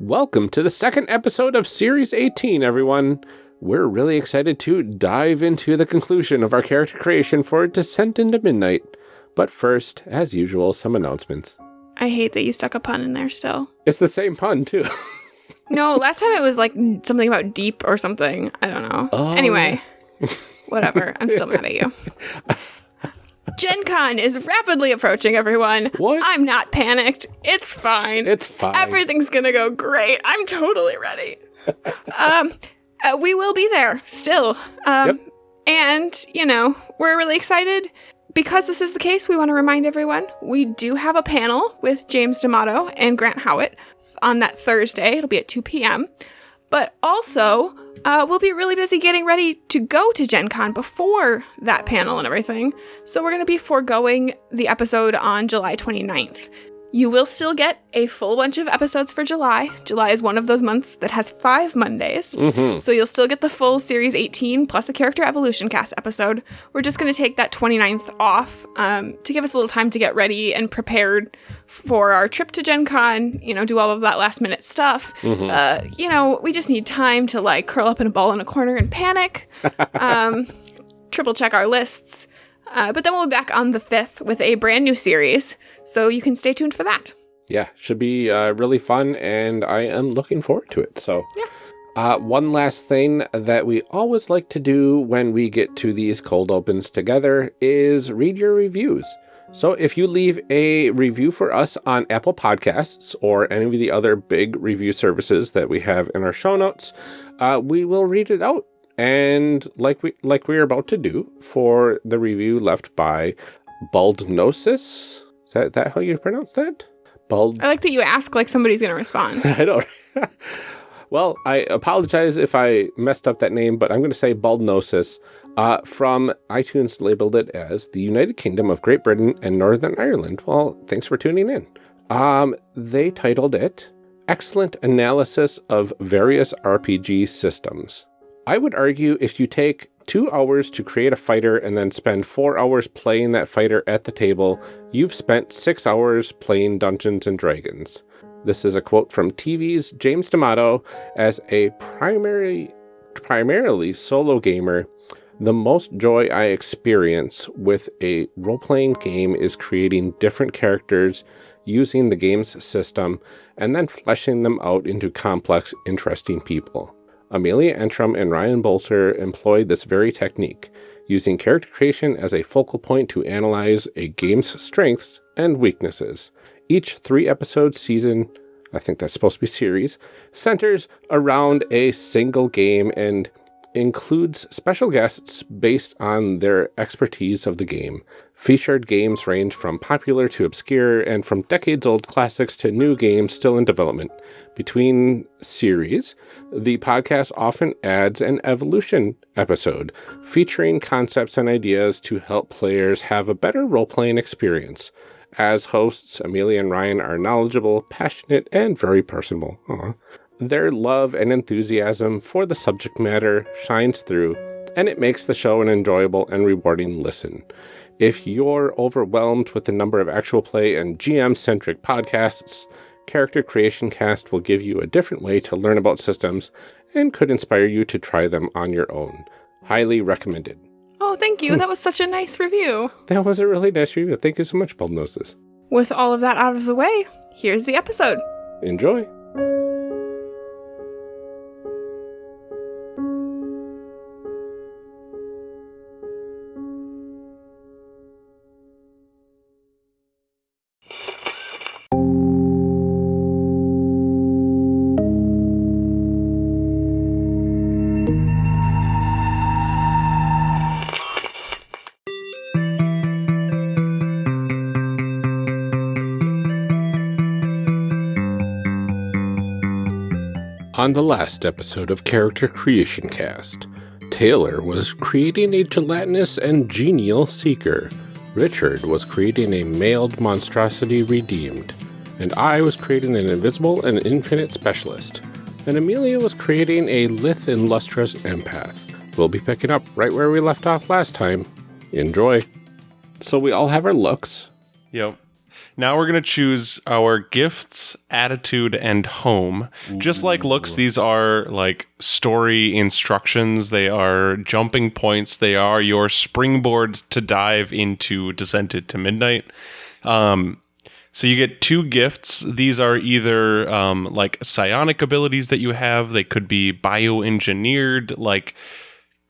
Welcome to the second episode of Series 18, everyone. We're really excited to dive into the conclusion of our character creation for Descent into Midnight. But first, as usual, some announcements. I hate that you stuck a pun in there still. It's the same pun, too. No, last time it was like something about deep or something. I don't know. Oh. Anyway, whatever. I'm still mad at you. Gen Con is rapidly approaching, everyone. What? I'm not panicked. It's fine. It's fine. Everything's gonna go great. I'm totally ready. um, uh, we will be there still. Um, Yep. and you know we're really excited because this is the case. We want to remind everyone we do have a panel with James D'Amato and Grant Howitt on that Thursday. It'll be at 2 p.m. But also, uh, we'll be really busy getting ready to go to Gen Con before that panel and everything. So we're going to be foregoing the episode on July 29th. You will still get a full bunch of episodes for July. July is one of those months that has five Mondays. So you'll still get the full Series 18 plus a Character Evolution cast episode. We're just going to take that 29th off um, to give us a little time to get ready and prepared for our trip to Gen Con, you know, do all of that last minute stuff. Uh, you know, we just need time to like curl up in a ball in a corner and panic. um, triple check our lists. Uh, but then we'll be back on the 5th with a brand new series. So you can stay tuned for that. yeah, should be uh, really fun, and I am looking forward to it. So, uh, one last thing that we always like to do when we get to these cold opens together is read your reviews. So, if you leave a review for us on Apple Podcasts or any of the other big review services that we have in our show notes, uh, we will read it out. And like we like we are about to do for the review left by Baldnosis. Is that, that how you pronounce that? Bald. I like that you ask like somebody's going to respond. I don't. well, I apologize if I messed up that name, but I'm going to say Baldnosis. Uh, from iTunes labeled it as the United Kingdom of Great Britain and Northern Ireland. Well, thanks for tuning in. Um, they titled it Excellent Analysis of Various RPG Systems. I would argue if you take two hours to create a fighter and then spend four hours playing that fighter at the table, you've spent six hours playing Dungeons and Dragons. This is a quote from TV's James D'Amato as a primary, primarily solo gamer. The most joy I experience with a role playing game is creating different characters using the game's system and then fleshing them out into complex, interesting people. Amelia Antrim and Ryan Boelter employed this very technique, using character creation as a focal point to analyze a game's strengths and weaknesses. Each three episode season, I think that's supposed to be series, centers around a single game and includes special guests based on their expertise of the game. Featured games range from popular to obscure and from decades old classics to new games still in development. Between series, the podcast often adds an evolution episode featuring concepts and ideas to help players have a better role playing experience. As hosts, Amelia and Ryan are knowledgeable, passionate, and very personable. Aw. Their love and enthusiasm for the subject matter shines through, and it makes the show an enjoyable and rewarding listen. If you're overwhelmed with the number of actual play and GM centric podcasts, Character Creation Cast will give you a different way to learn about systems and could inspire you to try them on your own. Highly recommended. Oh, thank you. Hmm. That was such a nice review. That was a really nice review. Thank you so much, Baldnosis. With all of that out of the way, here's the episode. Enjoy. On the last episode of Character Creation Cast, Taylor was creating a gelatinous and genial seeker. Richard was creating a mailed monstrosity redeemed. And I was creating an invisible and infinite specialist. And Amelia was creating a lithe and lustrous empath. We'll be picking up right where we left off last time. Enjoy. So we all have our looks. Yep. Now we're going to choose our gifts, attitude, and home. Just like looks, these are like story instructions. They are jumping points. They are your springboard to dive into Descent into Midnight. Um, so you get two gifts. These are either um, like psionic abilities that you have. They could be bioengineered, like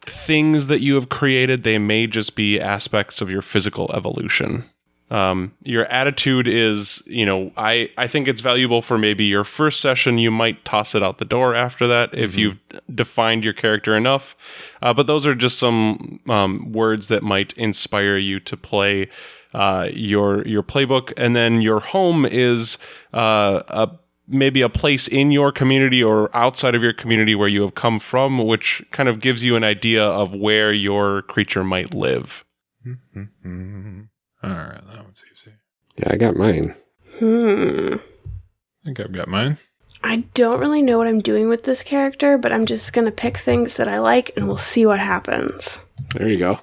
things that you have created. They may just be aspects of your physical evolution. Um, your attitude is, you know, I, I think it's valuable for maybe your first session. You might toss it out the door after that if you've defined your character enough. Uh, but those are just some um, words that might inspire you to play uh, your your playbook. And then your home is uh, a maybe a place in your community or outside of your community where you have come from, which kind of gives you an idea of where your creature might live. All right, that one's easy. Yeah, I got mine. Hmm. I think I've got mine. I don't really know what I'm doing with this character, but I'm just gonna pick things that I like and we'll see what happens. There you go.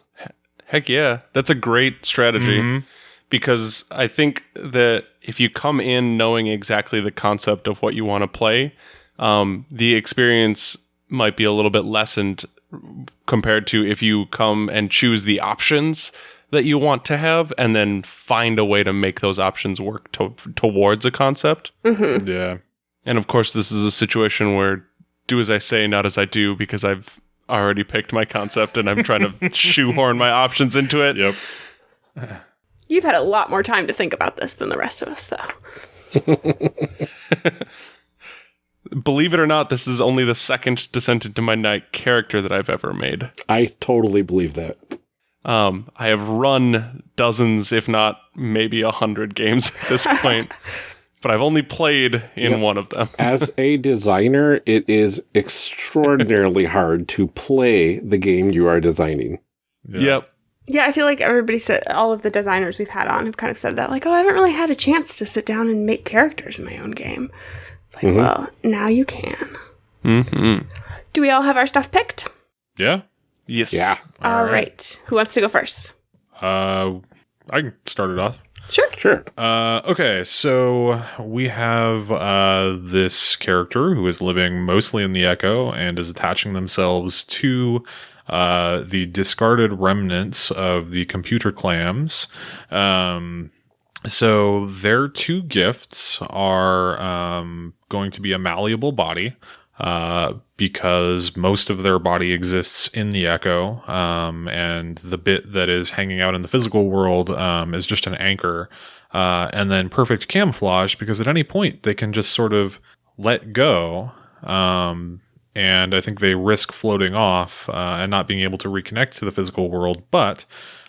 Heck yeah, that's a great strategy because I think that if you come in knowing exactly the concept of what you want to play, um, the experience might be a little bit lessened compared to if you come and choose the options that you want to have and then find a way to make those options work to- towards a concept. Mm-hmm. Yeah. And of course, this is a situation where do as I say, not as I do, because I've already picked my concept and I'm trying to shoehorn my options into it. Yep. You've had a lot more time to think about this than the rest of us, though. Believe it or not, this is only the second Descent into Midnight character that I've ever made. I totally believe that. Um, I have run dozens, if not maybe a hundred games at this point, but I've only played in Yep. one of them. As a designer, it is extraordinarily hard to play the game you are designing. Yeah. Yep. Yeah, I feel like everybody said all of the designers we've had on have kind of said that, like, oh, I haven't really had a chance to sit down and make characters in my own game. It's like, well, now you can. hmm Do we all have our stuff picked? Yeah. Yes. Yeah. All right. Who wants to go first? Uh, I can start it off. Sure. Sure. Uh, okay, so we have uh, this character who is living mostly in the Echo and is attaching themselves to uh, the discarded remnants of the computer clams. Um, so their two gifts are um, going to be a malleable body. Uh, because most of their body exists in the echo, um, and the bit that is hanging out in the physical world um, is just an anchor, uh, and then perfect camouflage because at any point they can just sort of let go, um, and I think they risk floating off uh, and not being able to reconnect to the physical world, but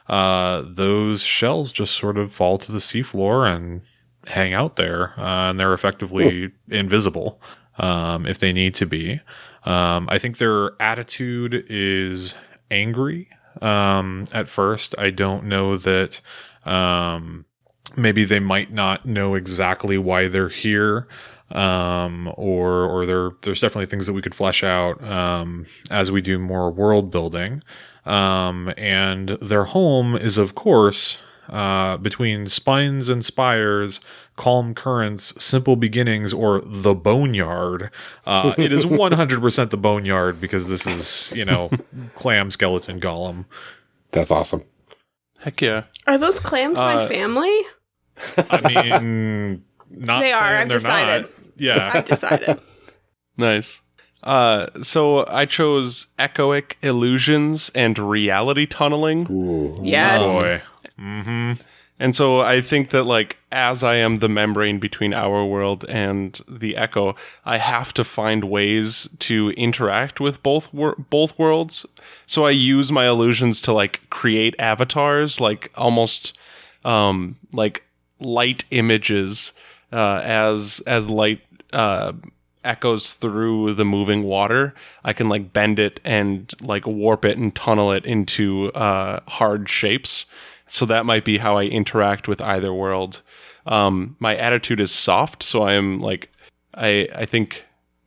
uh, those shells just sort of fall to the seafloor and hang out there, uh, and they're effectively invisible um, if they need to be. Um, I think their attitude is angry um, at first. I don't know that um, maybe they might not know exactly why they're here. Um, or, or there, there's definitely things that we could flesh out, um, as we do more world building. Um, and their home is, of course, uh, between spines and spires, calm currents, simple beginnings, or the boneyard. Uh, it is 100% the boneyard because this is, you know, clam skeleton golem. That's awesome. Heck yeah. Are those clams my Uh, family? I mean, not They are, saying I've decided. Not. Yeah. I've decided. Nice. Uh, so I chose echoic illusions and reality tunneling. Ooh. yes. Boy. Mm-hmm. And so I think that like as I am the membrane between our world and the echo, I have to find ways to interact with both wor- both worlds. So I use my illusions to like create avatars, like almost um like light images uh as as light uh echoes through the moving water i can like bend it and like warp it and tunnel it into uh hard shapes so that might be how i interact with either world um my attitude is soft so i am like i i think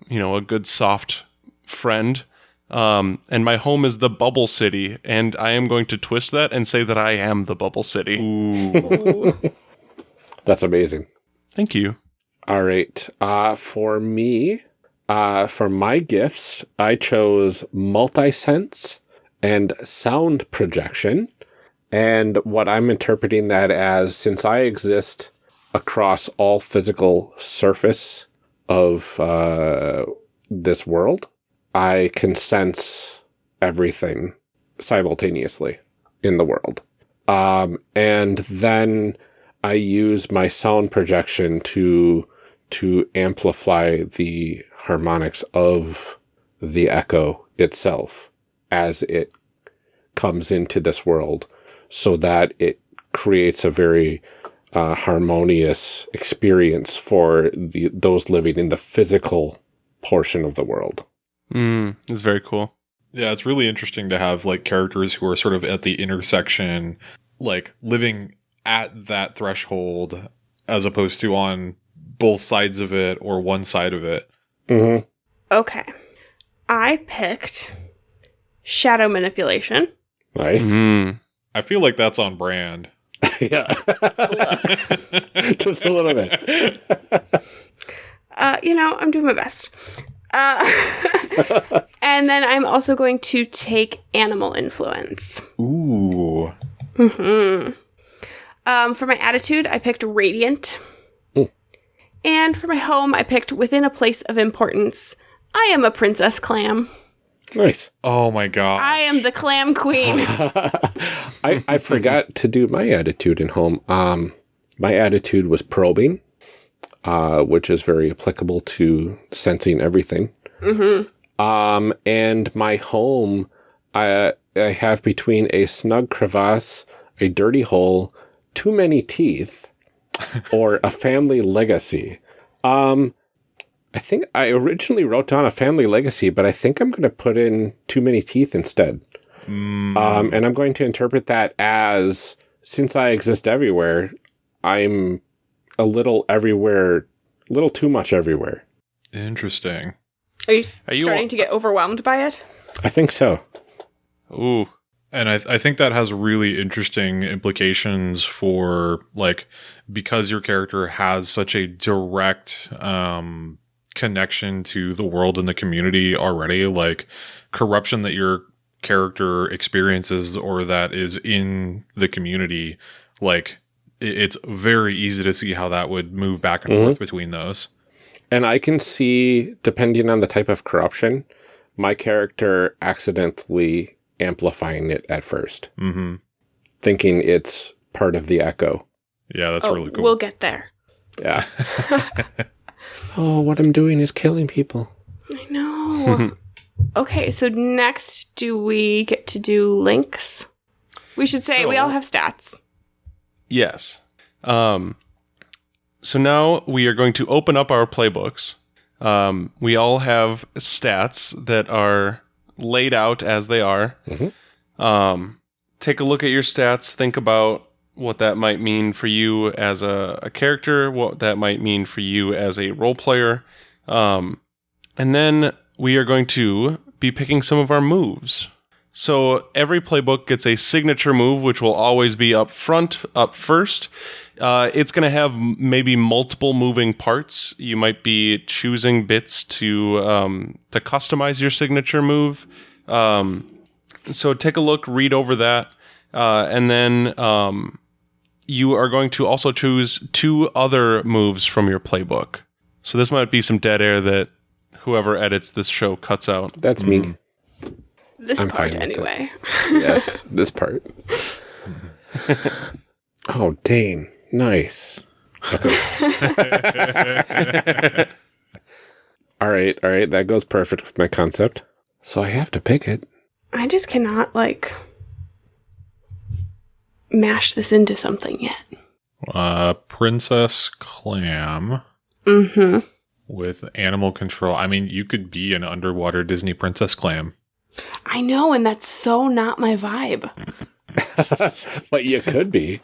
you know a good soft friend um and my home is the bubble city and i am going to twist that and say that i am the bubble city Ooh. That's amazing. Thank you. All right. Uh, for me, uh, for my gifts, I chose multi sense and sound projection. And what I'm interpreting that as, since I exist across all physical surface of uh, this world, I can sense everything simultaneously in the world. Um, and then I use my sound projection to to amplify the harmonics of the echo itself as it comes into this world so that it creates a very uh, harmonious experience for the those living in the physical portion of the world. Mm, it's very cool. Yeah, it's really interesting to have like characters who are sort of at the intersection, like living at that threshold as opposed to on both sides of it or one side of it. Mm-hmm. Okay. I picked shadow manipulation. Nice. Mm. I feel like that's on brand. yeah. Just a little bit. Uh, you know, I'm doing my best. Uh, and then I'm also going to take animal influence. Ooh. hmm Um, for my attitude, I picked radiant. Mm. And for my home, I picked within a place of importance. I am a princess clam. Nice. Oh my god. I am the clam queen. I, I forgot to do my attitude in home. Um, my attitude was probing, uh, which is very applicable to sensing everything. hmm Um, and my home, I, I have between a snug crevasse, a dirty hole, too many teeth, or a family legacy. Um, I think I originally wrote down a family legacy, but I think I'm going to put in too many teeth instead. Mm. Um, and I'm going to interpret that as since I exist everywhere, I'm a little everywhere, a little too much everywhere. Interesting. Are you Are you starting to get overwhelmed by it? I think so. Ooh. And I, I think that has really interesting implications for like because your character has such a direct um, connection to the world and the community already. Like corruption that your character experiences or that is in the community, like it's very easy to see how that would move back and Mhm. forth between those. And I can see, depending on the type of corruption, my character accidentally amplifying it at first, hmm thinking it's part of the echo. Yeah, that's oh, really cool. we'll get there. Yeah. oh, what I'm doing is killing people. I know. okay, so next, do we get to do links? We should say we all have stats. Yes. Um, so now we are going to open up our playbooks. Um, we all have stats that are laid out as they are. Mhm. Um, take a look at your stats. Think about what that might mean for you as a, a character, what that might mean for you as a role player. Um, and then we are going to be picking some of our moves. So every playbook gets a signature move, which will always be up front, up first. Uh, it's going to have maybe multiple moving parts. You might be choosing bits to um, to customize your signature move. Um, so take a look, read over that, uh, and then um, you are going to also choose two other moves from your playbook. So this might be some dead air that whoever edits this show cuts out. That's me. Mm. This I'm part, fine with it. anyway. Yes, this part. oh, Dane. Nice. All right, all right. That goes perfect with my concept. So I have to pick it. I just cannot, like, mash this into something yet. uh, Princess Clam. Mm hmm. with animal control. I mean, you could be an underwater Disney princess clam. I know, and that's so not my vibe. but you could be.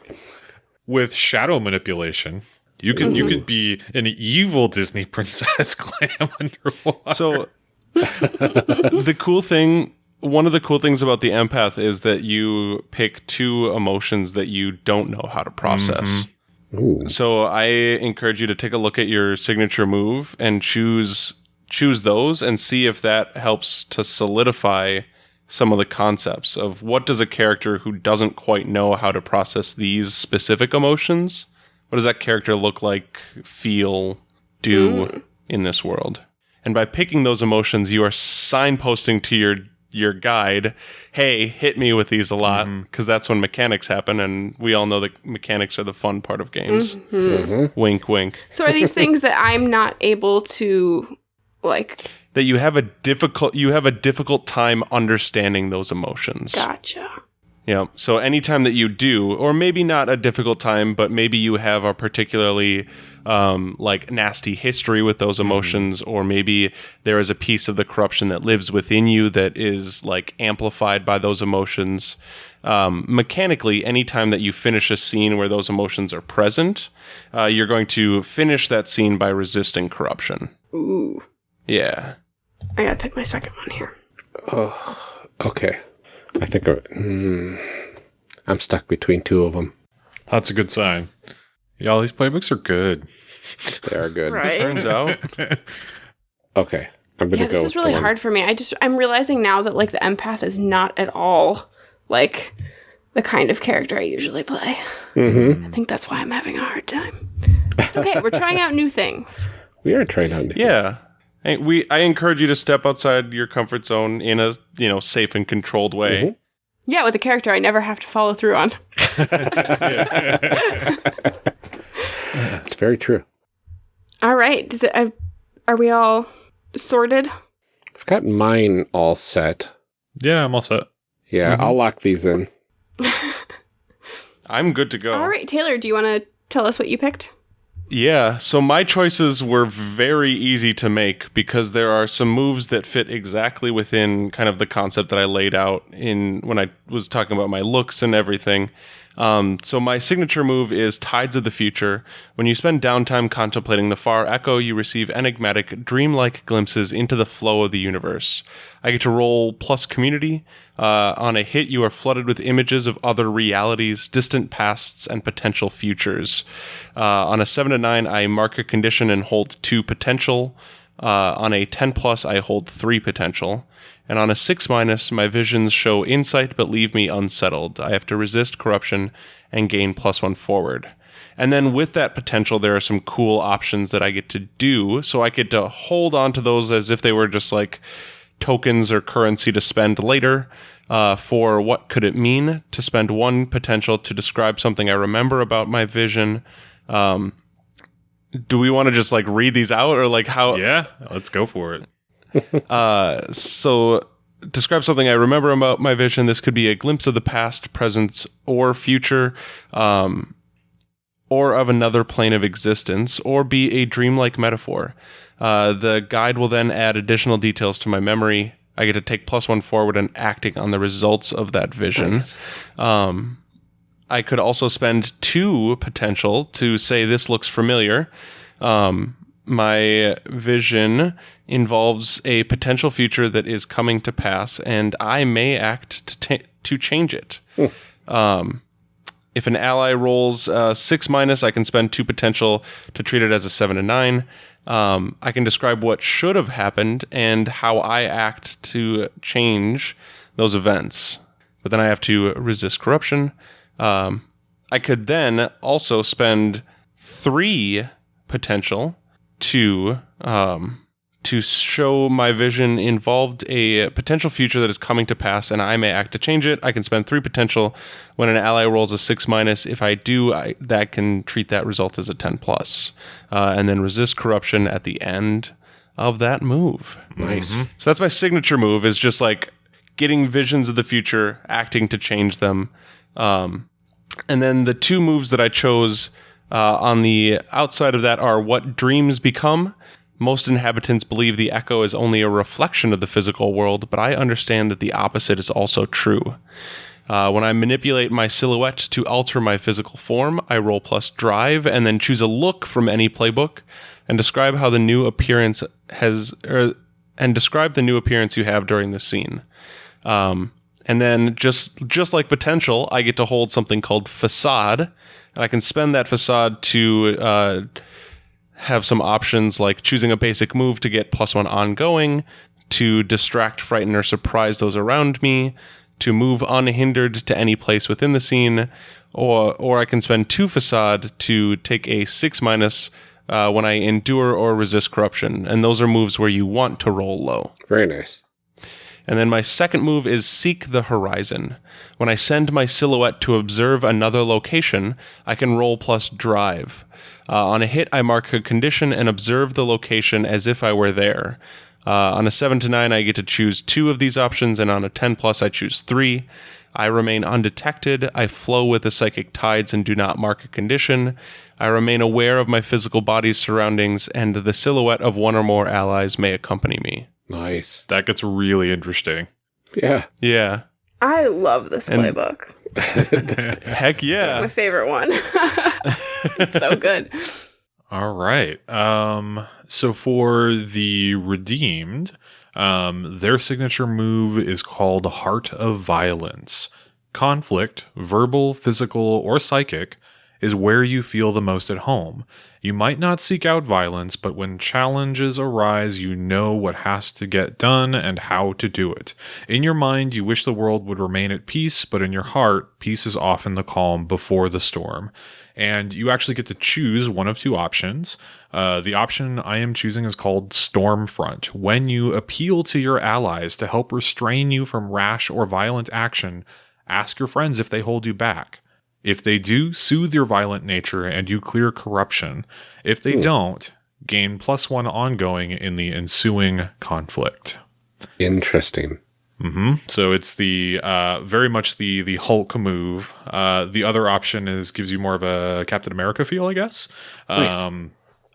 With shadow manipulation, you could you could be an evil Disney princess clam underwater. So the cool thing, one of the cool things about the empath is that you pick two emotions that you don't know how to process. Mm-hmm. Ooh. So I encourage you to take a look at your signature move and choose choose those and see if that helps to solidify some of the concepts of what does a character who doesn't quite know how to process these specific emotions, what does that character look like, feel, do mm. in this world? And by picking those emotions, you are signposting to your your guide, hey, hit me with these a lot mm-hmm. because that's when mechanics happen, and we all know that mechanics are the fun part of games. Mm-hmm. Mm-hmm. Wink, wink. So are these things that I'm not able to like That you have a difficult you have a difficult time understanding those emotions. gotcha. Yeah. So anytime that you do, or maybe not a difficult time, but maybe you have a particularly um, like nasty history with those emotions, or maybe there is a piece of the corruption that lives within you that is like amplified by those emotions. Um, mechanically, anytime that you finish a scene where those emotions are present, uh, you're going to finish that scene by resisting corruption. Ooh. Yeah. I gotta pick my second one here. Oh, Okay. I think I, mm, I'm stuck between two of them. That's a good sign. Y'all, these playbooks are good. They are good. Right. Turns out. Okay. I'm gonna Yeah, go. this is really the hard for me. I just I'm realizing now that like the empath is not at all like the kind of character I usually play. Mhm. I think that's why I'm having a hard time. It's okay. We're trying out new things. We are trying out. new things. Yeah. Hey, we I encourage you to step outside your comfort zone in a you know safe and controlled way. Mhm. Yeah, with a character I never have to follow through on. It's very true. All right. Does it? Uh, are we all sorted? I've got mine all set. yeah, I'm all set. Yeah, I'll lock these in. I'm good to go. All right, Taylor. Do you want to tell us what you picked? Yeah, so my choices were very easy to make because there are some moves that fit exactly within kind of the concept that I laid out in when I was talking about my looks and everything. Um, so my signature move is Tides of the Future. When you spend downtime contemplating the far echo, you receive enigmatic, dreamlike glimpses into the flow of the universe. I get to roll plus community. Uh, on a hit, you are flooded with images of other realities, distant pasts, and potential futures. Uh, on a 7 to 9, I mark a condition and hold 2 potential. Uh, on a 10 plus, I hold 3 potential. And on a 6 minus, my visions show insight but leave me unsettled. I have to resist corruption and gain plus 1 forward. And then with that potential, there are some cool options that I get to do. So I get to hold on to those as if they were just like tokens or currency to spend later. Uh, for what could it mean to spend one potential to describe something I remember about my vision? Um, do we want to just like read these out or like how? Yeah, let's go for it. Uh, so describe something I remember about my vision. This could be a glimpse of the past, present, or future, um, or of another plane of existence, or be a dreamlike metaphor. Uh, the guide will then add additional details to my memory. I get to take plus one forward and acting on the results of that vision. Um, I could also spend two potential to say this looks familiar. Um, my vision involves a potential future that is coming to pass, and I may act to ta- to change it. Um, if an ally rolls uh, six minus, I can spend two potential to treat it as a seven to nine. Um, I can describe what should have happened and how I act to change those events. But then I have to resist corruption. Um, I could then also spend three potential to um, to show my vision involved a potential future that is coming to pass, and I may act to change it. I can spend three potential when an ally rolls a six minus. If I do, I, that can treat that result as a ten plus, uh, and then resist corruption at the end of that move. Nice. So that's my signature move is just like getting visions of the future, acting to change them. Um, and then the two moves that I chose uh, on the outside of that are what dreams become. Most inhabitants believe the echo is only a reflection of the physical world, but I understand that the opposite is also true. Uh, when I manipulate my silhouette to alter my physical form, I roll plus drive and then choose a look from any playbook and describe how the new appearance has, er, and describe the new appearance you have during the scene. Um, And then just just like potential, I get to hold something called facade, and I can spend that facade to uh, have some options like choosing a basic move to get plus one ongoing, to distract, frighten, or surprise those around me, to move unhindered to any place within the scene, or or I can spend two facade to take a six minus uh, when I endure or resist corruption, and those are moves where you want to roll low. Very nice. And then my second move is Seek the Horizon. When I send my silhouette to observe another location, I can roll plus drive. Uh, on a hit, I mark a condition and observe the location as if I were there. Uh, on a 7 to 9, I get to choose two of these options, and on a 10 plus, I choose three. I remain undetected. I flow with the psychic tides and do not mark a condition. I remain aware of my physical body's surroundings, and the silhouette of one or more allies may accompany me. Nice. That gets really interesting. Yeah. Yeah. I love this And- playbook. Heck yeah. My favorite one. it's so good. All right. Um, so for the redeemed, um, their signature move is called Heart of Violence. Conflict, verbal, physical, or psychic, is where you feel the most at home. You might not seek out violence, but when challenges arise, you know what has to get done and how to do it. In your mind, you wish the world would remain at peace, but in your heart, peace is often the calm before the storm. And you actually get to choose one of two options. Uh, the option I am choosing is called Stormfront. When you appeal to your allies to help restrain you from rash or violent action, ask your friends if they hold you back. If they do, soothe your violent nature and you clear corruption. If they don't, gain plus one ongoing in the ensuing conflict. Interesting. Mm-hmm. So it's the uh, very much the the Hulk move. Uh, the other option is gives you more of a Captain America feel, I guess. Nice. Um,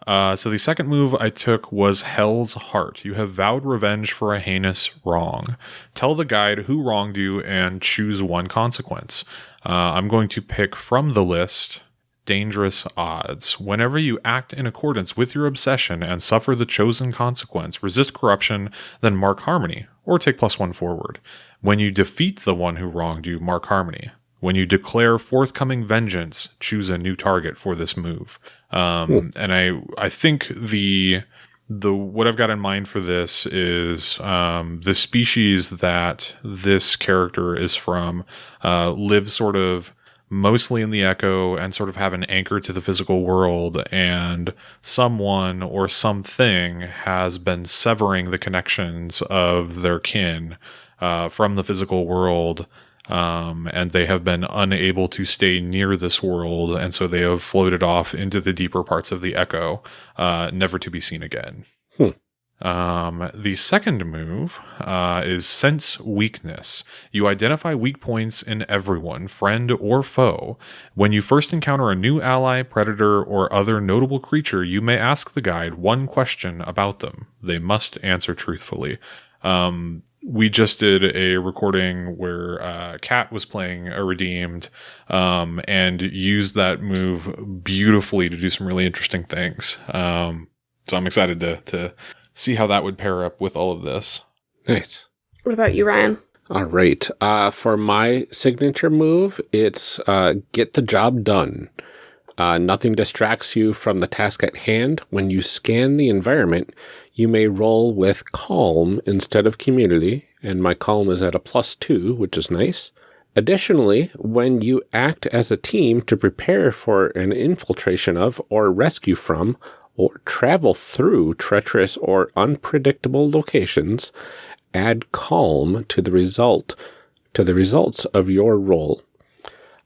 uh, so the second move I took was Hell's Heart. You have vowed revenge for a heinous wrong. Tell the guide who wronged you and choose one consequence. Uh, I'm going to pick from the list dangerous odds. Whenever you act in accordance with your obsession and suffer the chosen consequence, resist corruption, then mark harmony, or take plus one forward. When you defeat the one who wronged you, mark harmony. When you declare forthcoming vengeance, choose a new target for this move. Um, And I, I think the the what I've got in mind for this is um, the species that this character is from uh, live sort of mostly in the echo and sort of have an anchor to the physical world and someone or something has been severing the connections of their kin uh, from the physical world um, and they have been unable to stay near this world and so they have floated off into the deeper parts of the echo uh, never to be seen again um, the second move uh, is sense weakness. You identify weak points in everyone, friend or foe. When you first encounter a new ally, predator, or other notable creature, you may ask the guide one question about them. They must answer truthfully. Um, we just did a recording where uh, Kat was playing a redeemed um, and used that move beautifully to do some really interesting things. Um, so I'm excited to to see how that would pair up with all of this. Nice. What about you, Ryan? All right. Uh, for my signature move, it's uh, get the job done. Uh, nothing distracts you from the task at hand. When you scan the environment, you may roll with calm instead of community, and my calm is at a plus two, which is nice. Additionally, when you act as a team to prepare for an infiltration of or rescue from or travel through treacherous or unpredictable locations, add calm to the result to the results of your roll.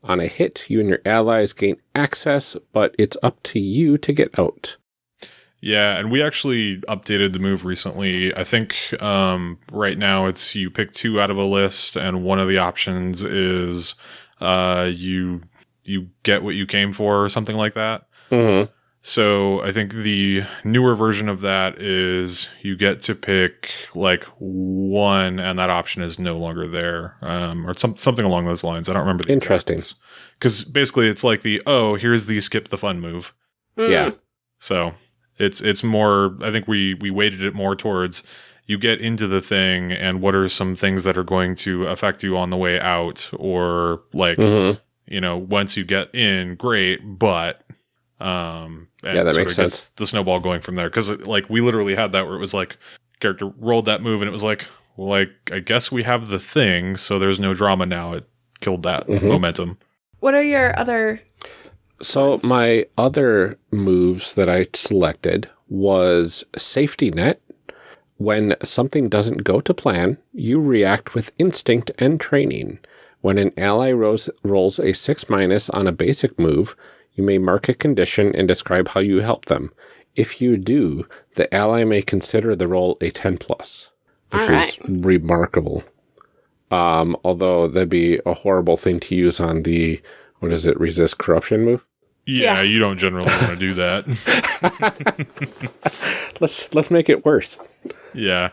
On a hit, you and your allies gain access, but it's up to you to get out. Yeah, and we actually updated the move recently. I think um, right now it's you pick two out of a list, and one of the options is uh, you you get what you came for, or something like that. Mm-hmm. So I think the newer version of that is you get to pick like one, and that option is no longer there, um, or some, something along those lines. I don't remember. the Interesting. Because basically, it's like the oh, here's the skip the fun move. Mm. Yeah. So it's it's more. I think we we weighted it more towards you get into the thing and what are some things that are going to affect you on the way out or like Mhm. you know once you get in great but um and Yeah, that sort makes of gets sense. the snowball going from there because like we literally had that where it was like character rolled that move and it was like well like i guess we have the thing so there's no drama now it killed that Mhm. momentum What are your other? So Ones. my other moves that I selected was safety net. When something doesn't go to plan, you react with instinct and training. When an ally rolls, rolls a 6 minus on a basic move, you may mark a condition and describe how you help them. If you do, the ally may consider the roll a 10 plus, which All is remarkable. Um, although that'd be a horrible thing to use on the, what is it, resist corruption move? yeah, Yeah. you don't generally want to do that Let's let's make it worse. yeah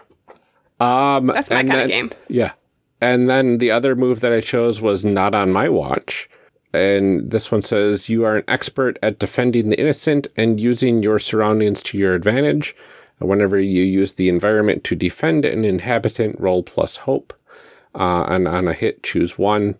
Um, That's my and kind of game. Yeah. And then the other move that I chose was not on my watch. And this one says you are an expert at defending the innocent and using your surroundings to your advantage. Whenever you use the environment to defend an inhabitant, roll plus hope. Uh, and on a hit, choose one.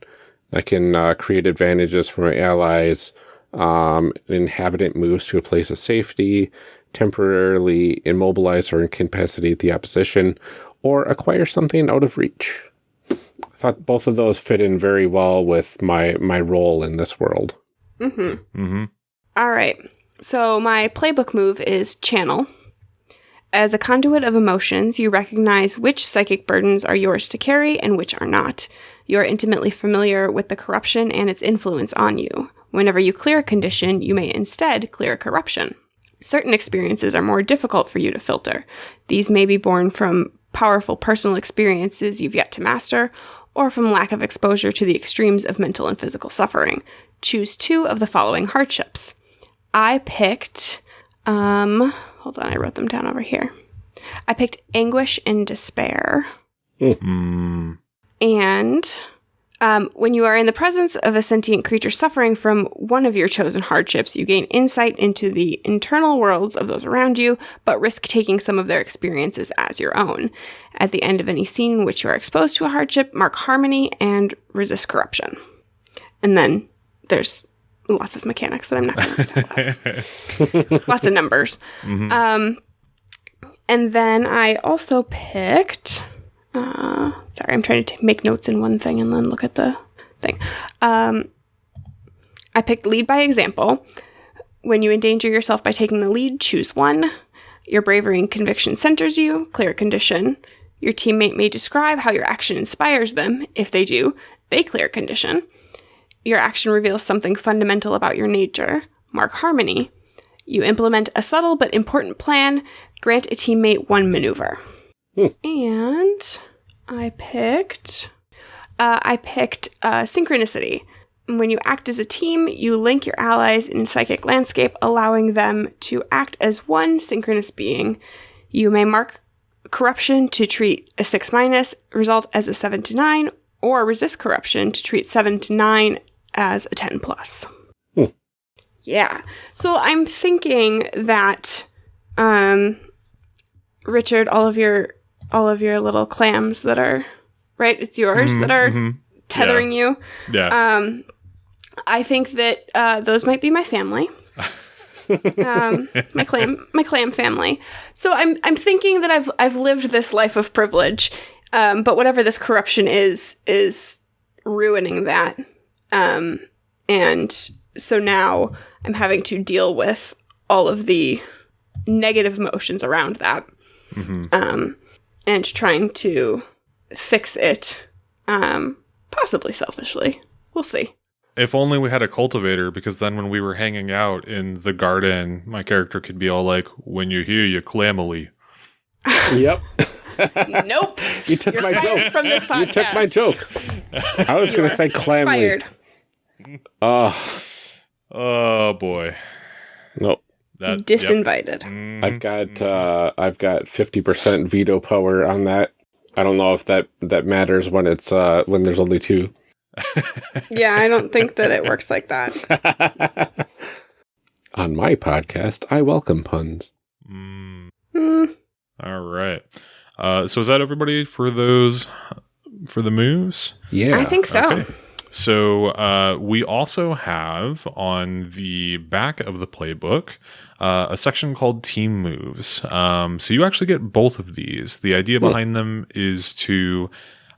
I can uh, create advantages for my allies. Um, an inhabitant moves to a place of safety, temporarily immobilize or incapacitate the opposition, or acquire something out of reach. I thought both of those fit in very well with my my role in this world. Mm-hmm. mm-hmm All right. So my playbook move is channel. As a conduit of emotions, you recognize which psychic burdens are yours to carry and which are not. You are intimately familiar with the corruption and its influence on you. Whenever you clear a condition, you may instead clear a corruption. Certain experiences are more difficult for you to filter. These may be born from powerful personal experiences you've yet to master, or from lack of exposure to the extremes of mental and physical suffering. Choose two of the following hardships. I picked, um, hold on, I wrote them down over here. I picked anguish and despair. mm. And um, when you are in the presence of a sentient creature suffering from one of your chosen hardships, you gain insight into the internal worlds of those around you, but risk taking some of their experiences as your own. At the end of any scene in which you are exposed to a hardship, mark harmony and resist corruption. And then there's lots of mechanics that I'm not going to talk about. lots of numbers. Um, and then I also picked. Uh, sorry, I'm trying to t- make notes in one thing and then look at the thing. Um, I picked lead by example. When you endanger yourself by taking the lead, choose one. Your bravery and conviction centers you, clear condition. Your teammate may describe how your action inspires them. If they do, they clear condition. Your action reveals something fundamental about your nature. Mark harmony. You implement a subtle but important plan. Grant a teammate one maneuver. And I picked. Uh, I picked uh, synchronicity. When you act as a team, you link your allies in psychic landscape, allowing them to act as one synchronous being. You may mark corruption to treat a 6 minus result as a 7 to 9, or resist corruption to treat 7 to 9 as a 10 plus. Hmm. Yeah. So I'm thinking that um Richard, all of your all of your little clams that are right, it's yours that are mhm. tethering you. yeah Um I think that uh, those might be my family. um, my clam, my clam family. So I'm I'm thinking that I've I've lived this life of privilege, um, but whatever this corruption is is ruining that, um, and so now I'm having to deal with all of the negative emotions around that, um, and trying to fix it, um, possibly selfishly. We'll see. If only we had a cultivator, because then when we were hanging out in the garden, my character could be all like, "When you hear you clamily." Yep. nope. You took You're my fired joke. from this podcast. You took my joke. I was going to say clamly. Fired. Oh, Oh boy, no. that yep. Disinvited. Mhm. I've got uh, I've got fifty percent veto power on that. I don't know if that that matters when it's uh, when there's only two. Yeah, I don't think that it works like that. on my podcast, I welcome puns. Mm, Hmm. all right. Uh, so is that everybody for those for the moves? Yeah. I think so. Okay. So uh, we also have on the back of the playbook uh, a section called Team Moves. Um, so you actually get both of these. The idea behind them is to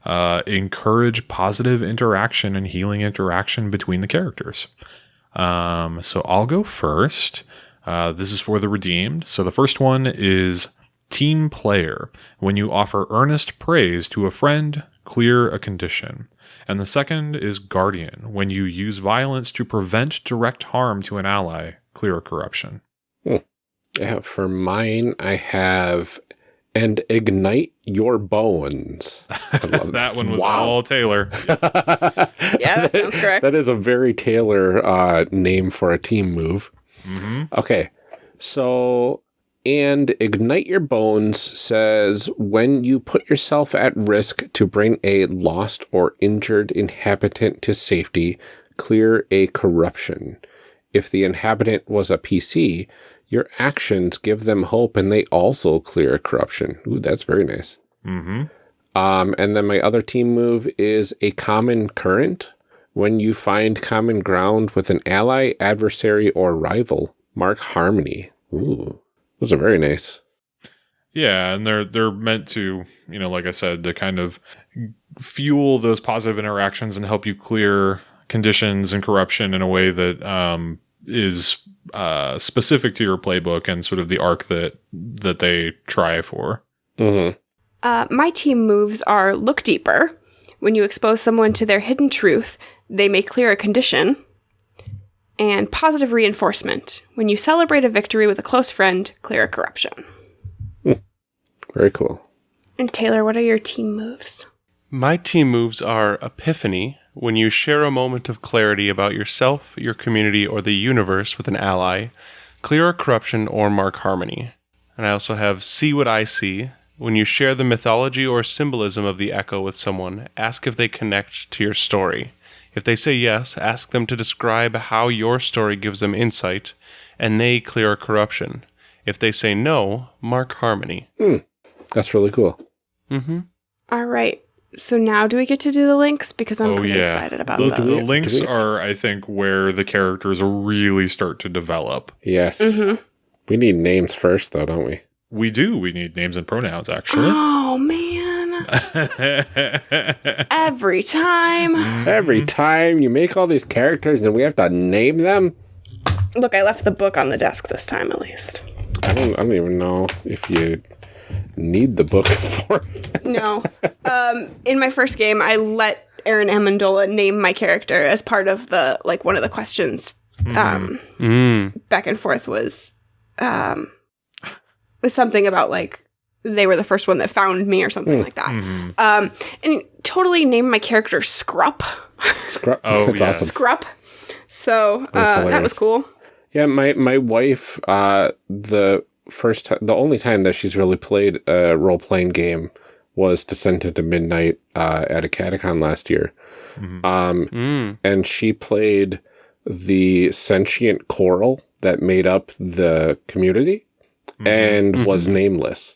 uh, encourage positive interaction and healing interaction between the characters. Um, so I'll go first. Uh, this is for the redeemed. So the first one is Team Player. When you offer earnest praise to a friend, clear a condition. And the second is Guardian. When you use violence to prevent direct harm to an ally, clear a corruption. Yeah, for mine, I have and ignite your bones. I That one was Wow. all Taylor. Yeah, that sounds correct. That is a very Taylor uh, name for a team move. hmm Okay, so and ignite your bones says when you put yourself at risk to bring a lost or injured inhabitant to safety, clear a corruption. If the inhabitant was a PC, your actions give them hope and they also clear a corruption. Ooh, that's very nice. hmm Um, and then my other team move is a common current. When you find common ground with an ally, adversary, or rival, mark harmony. Ooh, those are very nice. Yeah, and they're they're meant to, you know, like I said, to kind of fuel those positive interactions and help you clear conditions and corruption in a way that um, is uh, specific to your playbook and sort of the arc that that they try for. hmm Uh, my team moves are look deeper. When you expose someone to their hidden truth, they may clear a condition. And positive reinforcement. When you celebrate a victory with a close friend, clear a corruption. Very cool. And Taylor, what are your team moves? My team moves are Epiphany, when you share a moment of clarity about yourself, your community, or the universe with an ally, clear a corruption or mark harmony. And I also have See What I See, when you share the mythology or symbolism of the echo with someone, ask if they connect to your story. If they say yes, ask them to describe how your story gives them insight, and they clear a corruption. If they say no, mark harmony. That's really cool. Mm-hmm. All right. So now do we get to do the links? Because I'm oh pretty yeah, excited about the, those. the links are, I think, where the characters really start to develop. Yes. hmm We need names first, though, don't we? We do. We need names and pronouns, actually. Oh, man. Every time. Every time you make all these characters and we have to name them, Look, I left the book on the desk this time at least. I don't, I don't even know if you need the book for it. No. um, in my first game, I let Aaron Amendola name my character as part of the like one of the questions. Um, Mm. back and forth was um, was something about like they were the first one that found me or something like that. Mhm. Um, and totally named my character Scrup. Scrub. Oh, That's yes. awesome. Scrup. So That's uh, that was cool. Yeah, my my wife, uh, the first time, the only time that she's really played a role playing game was Descent into Midnight uh, at Acadecon last year, Mhm. um, Mm. and she played the sentient coral that made up the community and was nameless.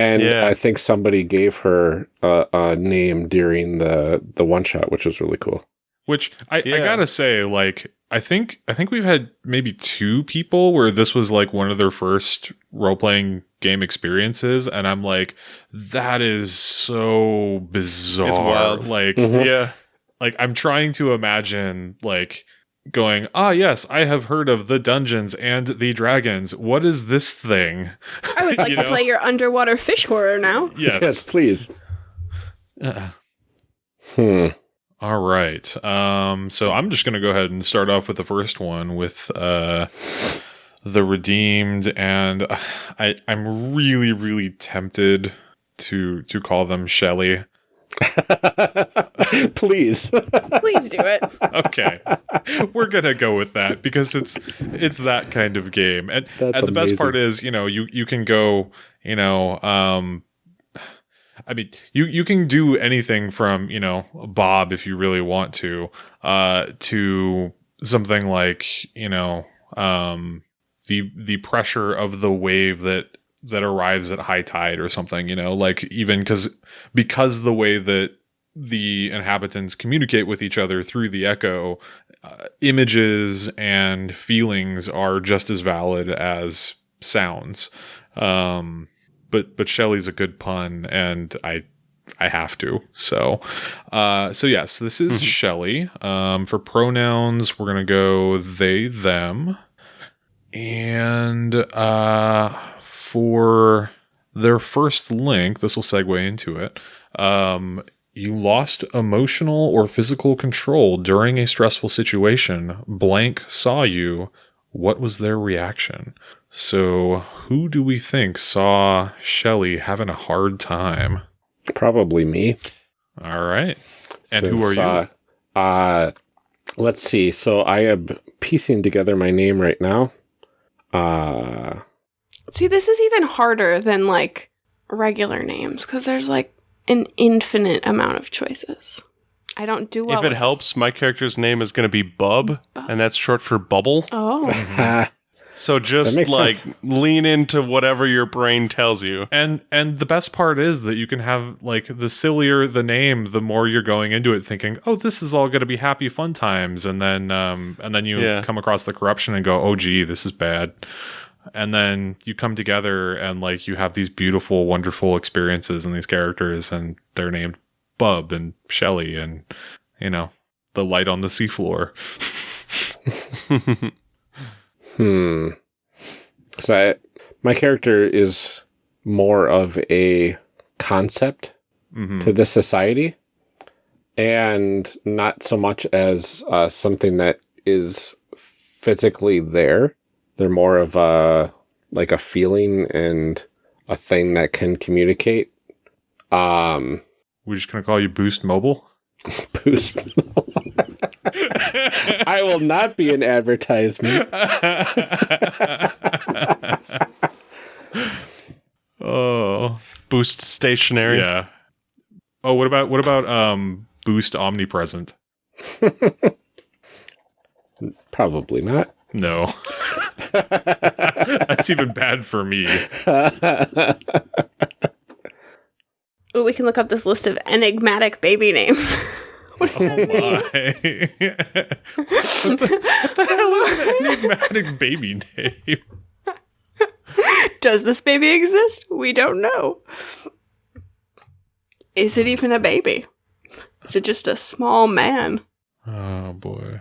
And Yeah. I think somebody gave her a, a name during the the one shot, which was really cool. Which I, I gotta say, like, I think I think we've had maybe two people where this was like one of their first role playing game experiences, and I'm like, that is so bizarre. It's wild. Like, Mhm. Yeah. like I'm trying to imagine like going, ah, yes, I have heard of the dungeons and the dragons. What is this thing? I would like to know? play your underwater fish horror now. Yes. please. Uh, Hmm. All right. Um, so I'm just going to go ahead and start off with the first one with uh, the redeemed, and uh, I I'm really really tempted to to call them Shelly. please. Please do it. Okay, we're gonna go with that because it's it's that kind of game, and, That's and the best part is you know you you can go you know um. I mean, you you can do anything from you know Bob if you really want to, uh, to something like you know um, the the pressure of the wave that that arrives at high tide or something, you know, like even because because the way that the inhabitants communicate with each other through the echo, uh, images and feelings are just as valid as sounds. Um, but but Shelley's a good pun, and I I have to. So, uh, so yes, this is Shelley. Um, for pronouns, we're gonna go they them, and uh, for their first link, this will segue into it. Um, you lost emotional or physical control during a stressful situation. Blank saw you. What was their reaction? So, who do we think saw Shelley having a hard time? Probably me. All right. And who are you? Uh, uh, let's see. So I am piecing together my name right now. Uh, See, this is even harder than like regular names because there's like an infinite amount of choices. I don't do well. if with it this. helps, my character's name is going to be Bub, Bub. and that's short for bubble. Oh, So just like sense. lean into whatever your brain tells you. And and the best part is that you can have like the sillier the name, the more you're going into it thinking, "Oh, this is all going to be happy fun times." And then um and then you Yeah. come across the corruption and go, "Oh gee, this is bad." And then you come together and like you have these beautiful, wonderful experiences and these characters and they're named Bub and Shelley and you know, the light on the seafloor. hmm. So I, my character is more of a concept Mhm. to this society and not so much as uh, something that is physically there. They're more of a like a feeling and a thing that can communicate. Um, We're just going to call you Boost Mobile. boost. I will not be an advertisement. oh. Boost stationary. Yeah. Oh, what about what about um boost omnipresent? Probably not. No. That's even bad for me. Ooh, we can look up this list of enigmatic baby names. Oh my. what, the, what the hell is an enigmatic baby name? Does this baby exist? We don't know. Is it even a baby? Is it just a small man? Oh boy.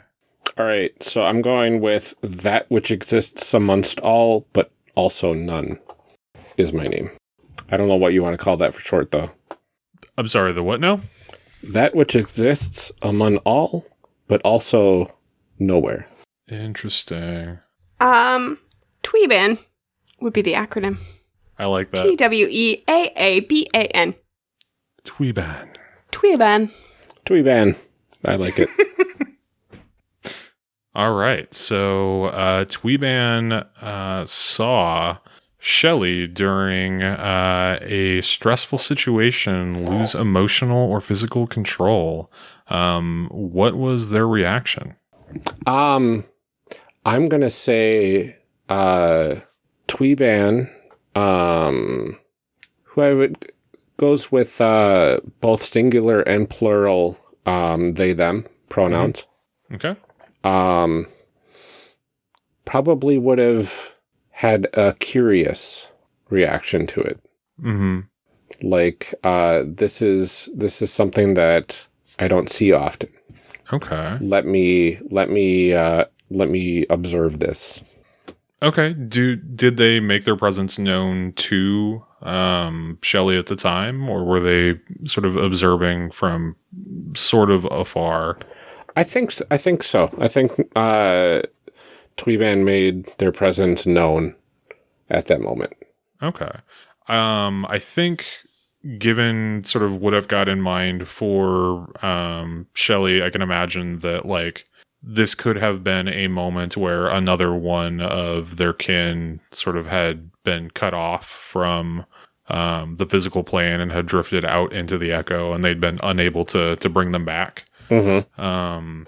All right, so I'm going with that which exists amongst all, but also none, is my name. I don't know what you want to call that for short, though. I'm sorry, the what now? That which exists among all, but also nowhere. Interesting. Um, Tweeban would be the acronym. I like that. W E A A B A N. Tweeban. Tweeban. Tweeban. I like it. All right. So uh, Tweeban uh, saw Shelley during uh, a stressful situation lose emotional or physical control. Um, what was their reaction? um, I'm going to say uh, Tweeban, um, who I would goes with uh, both singular and plural um, they them pronouns. Okay. Um, probably would have had a curious reaction to it. Mm-hmm. Like, uh, this is this is something that I don't see often. Okay. Let me let me uh, let me observe this. Okay. Do did they make their presence known to um, Shelley at the time, or were they sort of observing from sort of afar? I think s- I think so. I think uh, Tweeban made their presence known at that moment. Okay. Um, I think given sort of what I've got in mind for um, Shelley, I can imagine that like this could have been a moment where another one of their kin sort of had been cut off from um, the physical plane and had drifted out into the echo, and they'd been unable to to bring them back. Mm-hmm. Um,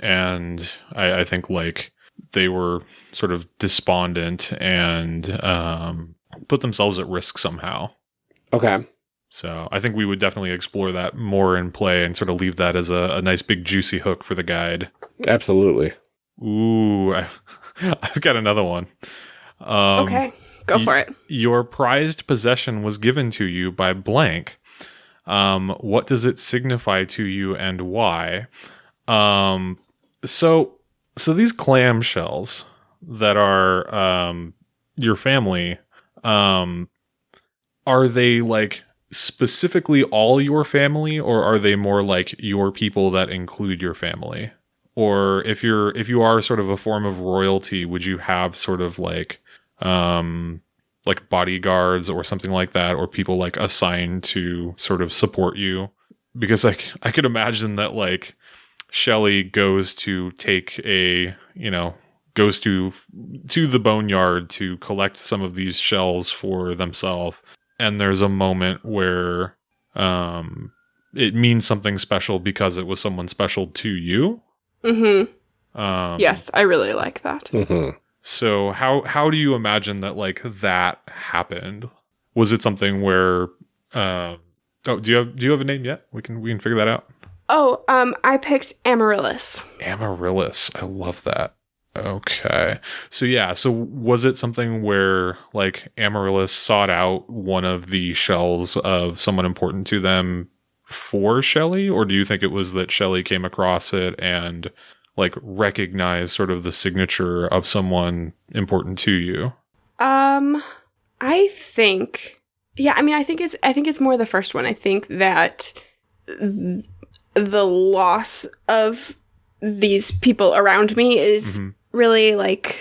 and I, I think like they were sort of despondent and um, put themselves at risk somehow. Okay. So I think we would definitely explore that more in play and sort of leave that as a, a nice big juicy hook for the guide. Absolutely. Ooh, I, I've got another one. Um, okay, go y- for it. Your prized possession was given to you by blank. Um, what does it signify to you and why? Um, so, so these clam shells that are um, your family, um, are they like specifically all your family, or are they more like your people that include your family? Or if you're if you are sort of a form of royalty, would you have sort of like um like bodyguards or something like that, or people like assigned to sort of support you. Because like I could imagine that like Shelly goes to take a you know goes to to the boneyard to collect some of these shells for themselves, and there's a moment where um it means something special because it was someone special to you. Mm-hmm. Um, Yes, I really like that. hmm so how how do you imagine that like that happened? Was it something where um oh do you have do you have a name yet? We can we can figure that out. Oh, um, I picked Amaryllis. Amaryllis. I love that. Okay. So yeah, so was it something where like Amaryllis sought out one of the shells of someone important to them for Shelley or do you think it was that Shelley came across it and like recognize sort of the signature of someone important to you? Um, I think, yeah, I mean, I think it's, I think it's more the first one. I think that th- the loss of these people around me is Mhm. really like,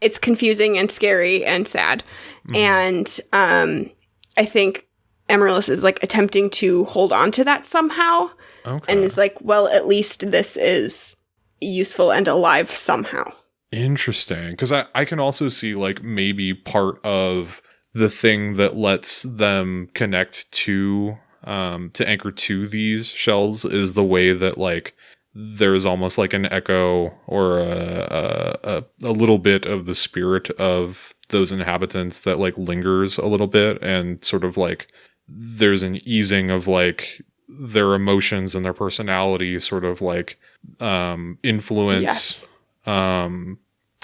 it's confusing and scary and sad. Mhm. And, um, I think Amaryllis is like attempting to hold on to that somehow Okay. and is like, well, at least this is useful and alive somehow. Interesting. Because I, I can also see like maybe part of the thing that lets them connect to um to anchor to these shells is the way that like there's almost like an echo or a, a, a, a little bit of the spirit of those inhabitants that like lingers a little bit and sort of like there's an easing of like their emotions and their personality sort of like um influence Yes. um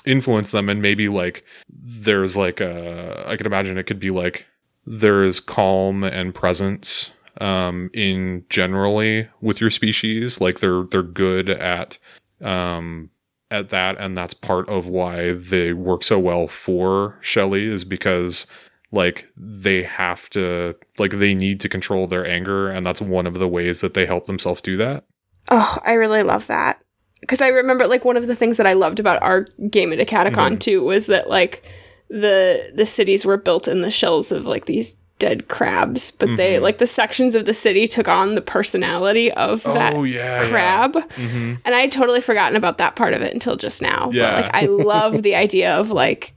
influence them. And maybe like there's like a i could imagine it could be like there's calm and presence um in generally with your species. Like they're they're good at um at that. And that's part of why they work so well for Shelley is because like they have to like they need to control their anger and that's one of the ways that they help themselves do that Oh, I really love that. Because I remember like one of the things that I loved about our game at Acadecon Mhm. too was that like the the cities were built in the shells of like these dead crabs, but they Mhm. like the sections of the city took on the personality of that Oh, yeah crab. mm-hmm. And I had totally forgotten about that part of it until just now. Yeah. But like I love the idea of like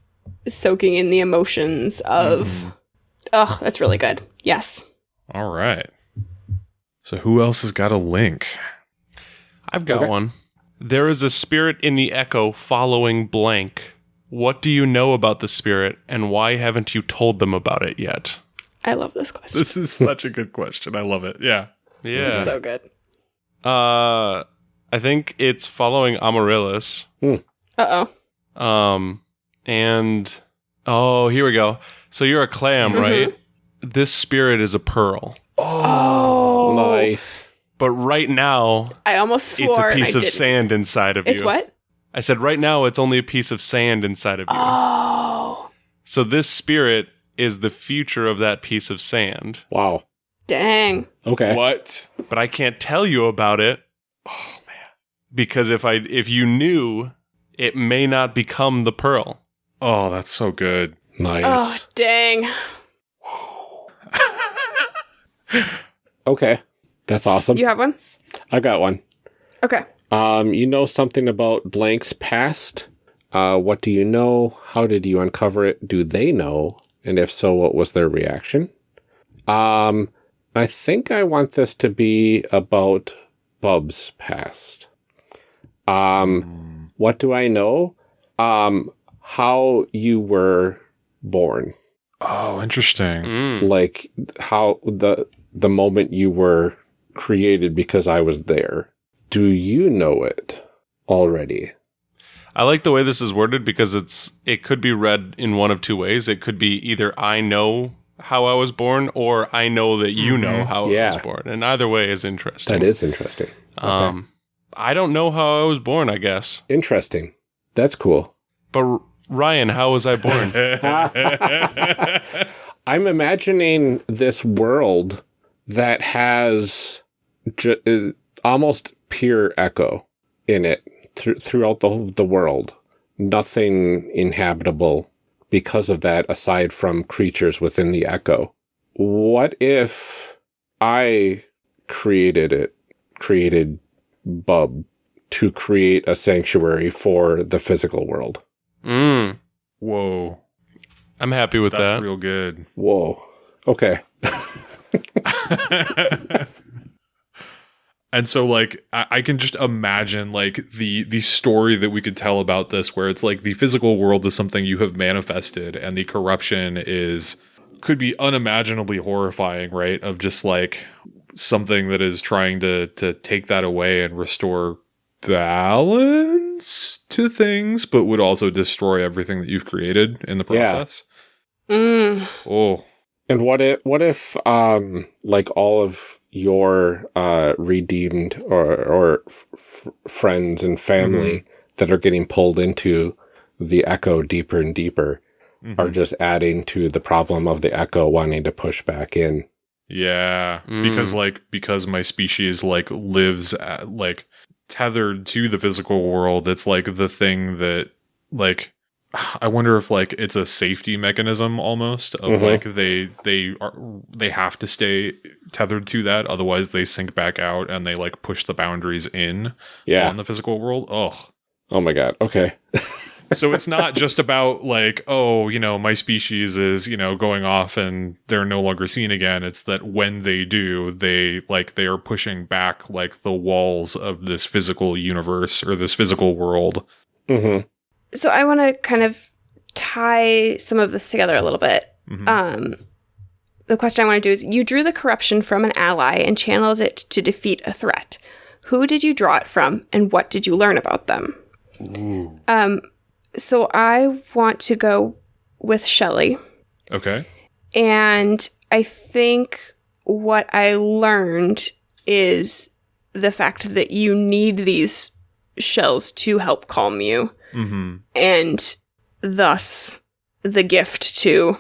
soaking in the emotions of Mhm. Oh, that's really good. Yes. all right so who else has got a link I've got Okay. one. There is a spirit in the echo following blank. What do you know about the spirit, and why haven't you told them about it yet? I love this question. this is such a good question i love it yeah Yeah. So good. uh, I think it's following Amaryllis. Uh oh. Um, and oh, here we go. So you're a clam, Mhm. right? This spirit is a pearl, Oh. Nice. but right now I almost swore it's a piece of didn't. sand inside of It's you. what? I said right now it's only a piece of sand inside of you. Oh. So this spirit is the future of that piece of sand, Wow. Dang. Okay. what but I can't tell you about it oh man because if I if you knew, it may not become the pearl. Oh that's so good Nice. Oh, dang. Okay. That's awesome. You have one? I got one. Okay. Um, you know something about Blank's past? Uh, what do you know? How did you uncover it? Do they know? And if so, what was their reaction? Um, I think I want this to be about Bub's past. Um, what do I know? Um, how you were born. Oh, interesting. Mm. like how the the moment you were created because I was there. Do you know it already? I like the way this is worded because it's it could be read in one of two ways. It could be either I know how I was born or I know that you know how I was born. And either way is interesting. That is interesting. Um I don't know how I was born, I guess. Interesting. That's cool. But R- Ryan, how was I born? I'm imagining this world that has ju- uh, almost pure echo in it thr throughout the the world. Nothing inhabitable because of that, aside from creatures within the echo. What if I created it, created Bub to create a sanctuary for the physical world? Mm, Whoa, I'm happy with that's that. real good. Whoa. Okay. and so like I, I can just imagine like the the story that we could tell about this where it's like the physical world is something you have manifested and the corruption is could be unimaginably horrifying right of just like something that is trying to to take that away and restore balance to things but would also destroy everything that you've created in the Yeah. process Mm. oh And what if what if um like all of your uh redeemed or or f- f- friends and family that are getting pulled into the echo deeper and deeper mhm. are just adding to the problem of the echo wanting to push back in. Yeah, Mm. because like because my species like lives at, like tethered to the physical world. It's like the thing that like I wonder if like it's a safety mechanism almost of Mhm. like they they are they have to stay tethered to that otherwise they sink back out and they like push the boundaries in Yeah. on the physical world. Oh. Oh my god. Okay. so it's not just about like oh you know my species is you know going off and they're no longer seen again it's that when they do they like they are pushing back like the walls of this physical universe or this physical world Mhm. So I want to kind of tie some of this together a little bit. Mhm. Um, the question I want to do is you drew the corruption from an ally and channeled it to defeat a threat. Who did you draw it from and what did you learn about them? Um, so I want to go with Shelley. okay And I think what I learned is the fact that you need these shells to help calm you mm-hmm. and thus the gift to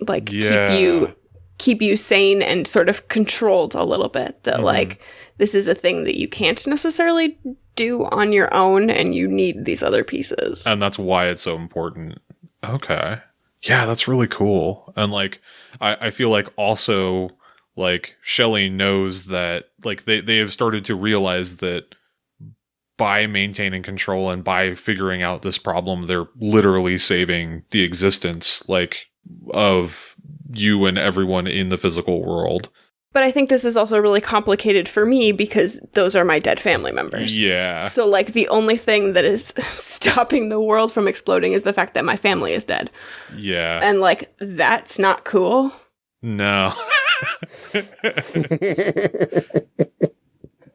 like Yeah. keep you keep you sane and sort of controlled a little bit that Mhm. like this is a thing that you can't necessarily do on your own and you need these other pieces. And that's why it's so important. Okay. Yeah that's really cool. And like i, I feel like also like Shelley knows that like they, they have started to realize that by maintaining control and by figuring out this problem they're literally saving the existence like of you and everyone in the physical world but i think this is also really complicated for me because those are my dead family members. Yeah. So like the only thing that is stopping the world from exploding is the fact that my family is dead. Yeah. And like that's not cool. No.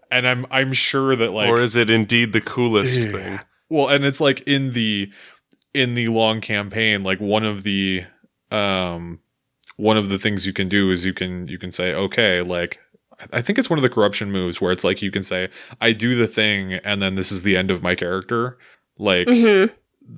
And i'm i'm sure that like or is it indeed the coolest Yeah. thing? Well, and it's like in the in the long campaign, like one of the um one of the things you can do is you can you can say, okay, like I think it's one of the corruption moves where it's like you can say, I do the thing and then this is the end of my character. Like Mhm.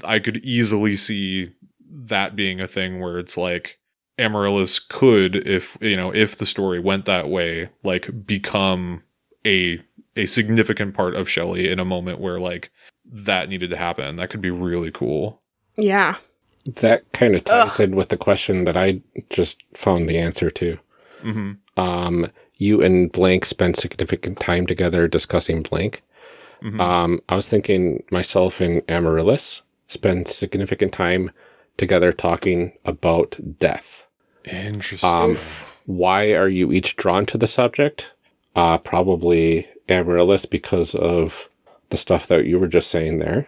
I could easily see that being a thing where it's like Amaryllis could, if you know, if the story went that way, like become a a significant part of Shelley in a moment where like that needed to happen. That could be really cool. yeah That kind of ties Ugh. in with the question that I just found the answer to. hmm Um, you and Blank spent significant time together discussing Blank. hmm Um, I was thinking myself and Amaryllis spend significant time together talking about death. Interesting. Um, why are you each drawn to the subject? Uh, probably Amaryllis because of the stuff that you were just saying there.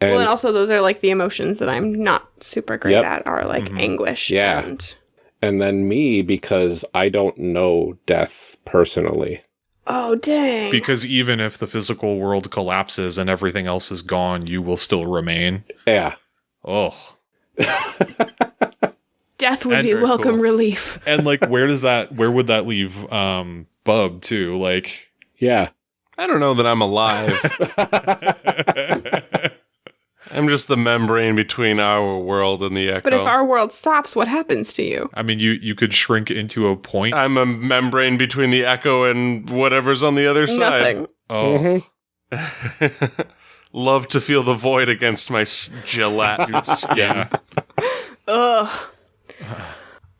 And well, and also those are like the emotions that I'm not super great Yep. at are like anguish. Yeah. And, and then me because I don't know death personally. oh dang. Because even if the physical world collapses and everything else is gone, you will still remain. Yeah. Oh. Death would and be welcome cool. relief. And like where does that where would that leave um Bub too? Like Yeah. I don't know that I'm alive. I'm just the membrane between our world and the echo. But if our world stops, what happens to you? I mean you you could shrink into a point. I'm a membrane between the echo and whatever's on the other side. Nothing. oh. Mhm. Love to feel the void against my s- gelatinous skin. Ugh.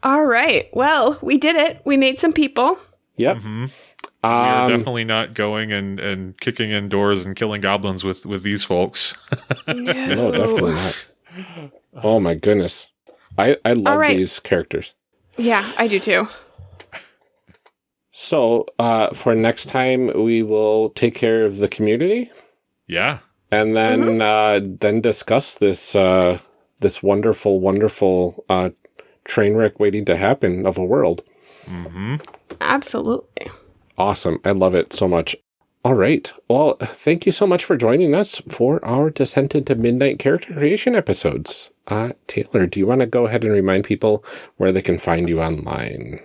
All right. Well, we did it. We made some people. Yep. hmm we are Um, definitely not going and, and kicking in doors and killing goblins with, with these folks. No, no, definitely not. Oh my goodness. I, I love right. these characters. Yeah, I do too. So uh, for next time, we will take care of the community Yeah. and then uh, then discuss this uh, this wonderful, wonderful uh, train wreck waiting to happen of a world. hmm Absolutely. Awesome. I love it so much. All right. Well, thank you so much for joining us for our Descent into Midnight character creation episodes. Uh, Taylor, do you want to go ahead and remind people where they can find you online?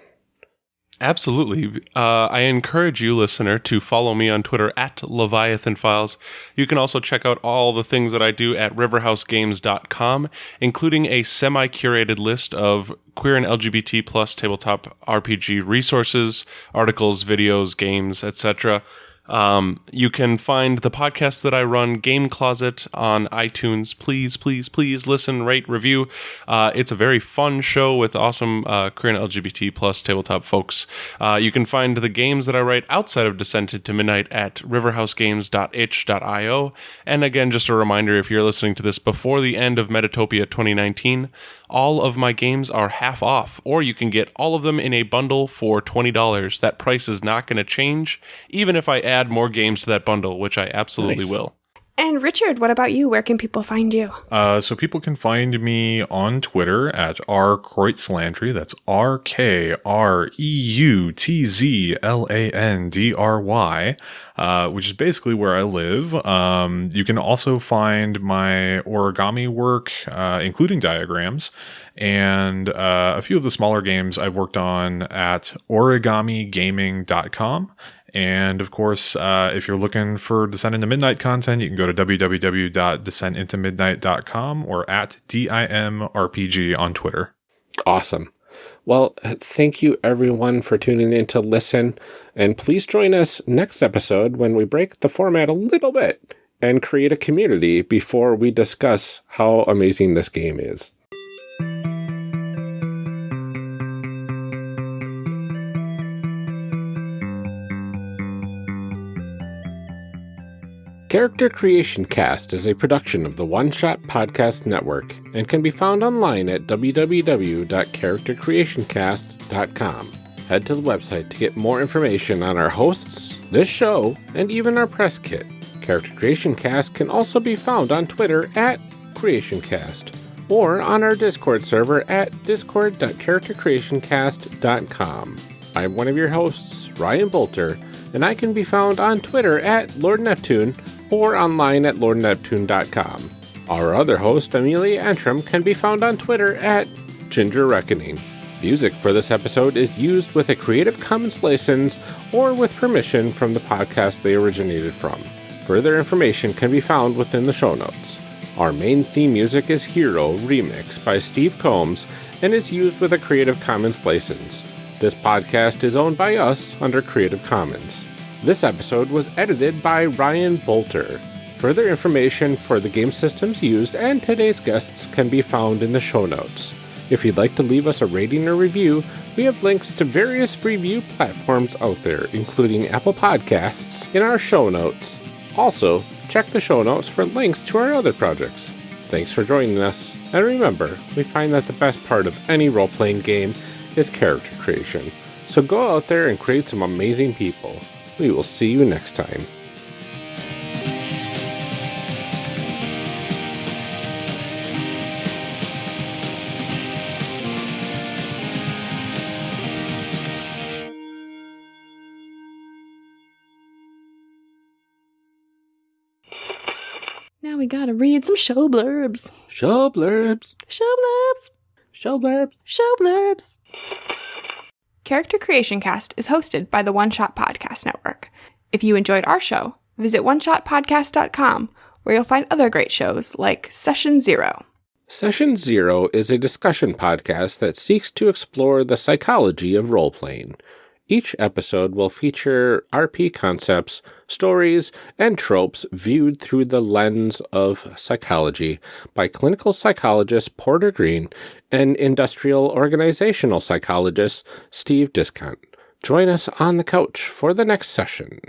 Absolutely. Uh, I encourage you, listener, to follow me on Twitter at Leviathan Files. You can also check out all the things that I do at riverhousegames.com, including a semi curated list of queer and LGBT plus tabletop RPG resources, articles, videos, games, etc. Um, you can find the podcast that I run, Game Closet, on iTunes. Please, please, please listen, rate, review. Uh, it's a very fun show with awesome uh, queer and LGBT plus tabletop folks. Uh, you can find the games that I write outside of Descent into Midnight at riverhousegames.itch.io. And again, just a reminder if you're listening to this before the end of Metatopia 2019, all of my games are half off, or you can get all of them in a bundle for $20. That price is not going to change, even if I add more games to that bundle, which I absolutely Nice. will. And Richard, what about you? Where can people find you? Uh, so people can find me on Twitter at R Kreutzlandry. That's R K R E U T Z L A N D R Y, uh, which is basically where I live. Um, you can also find my origami work, uh, including diagrams, and uh, a few of the smaller games I've worked on at origamigaming.com. And of course, uh, if you're looking for Descent into Midnight content, you can go to www.descentintomidnight.com or at DIMRPG on Twitter. Awesome. Well, thank you everyone for tuning in to listen. And please join us next episode when we break the format a little bit and create a community before we discuss how amazing this game is. Character Creation Cast is a production of the One Shot Podcast Network and can be found online at www.charactercreationcast.com. Head to the website to get more information on our hosts, this show, and even our press kit. Character Creation Cast can also be found on Twitter at CreationCast or on our Discord server at discord.charactercreationcast.com. I'm one of your hosts, Ryan Boelter, and I can be found on Twitter at Lord Neptune or online at lordneptune.com. Our other host, Amelia Antrim, can be found on Twitter at Ginger Reckoning. Music for this episode is used with a Creative Commons license or with permission from the podcast they originated from. Further information can be found within the show notes. Our main theme music is Hero Remix by Steve Combs and is used with a Creative Commons license. This podcast is owned by us under Creative Commons. This episode was edited by Ryan Boelter. Further information for the game systems used and today's guests can be found in the show notes. If you'd like to leave us a rating or review, we have links to various review platforms out there, including Apple Podcasts, in our show notes. Also, check the show notes for links to our other projects. Thanks for joining us, and remember, we find that the best part of any role playing game is character creation. So go out there and create some amazing people. We will see you next time. Now we gotta read some show blurbs. Show blurbs. Show blurbs. Show blurbs. Show blurbs. Character Creation Cast is hosted by the One Shot Podcast Network. If you enjoyed our show, visit oneshotpodcast.com where you'll find other great shows like Session Zero. Session Zero is a discussion podcast that seeks to explore the psychology of role playing. Each episode will feature RP concepts, stories, and tropes viewed through the lens of psychology by clinical psychologist Porter Green and industrial organizational psychologist Steve Discount. Join us on the couch for the next session.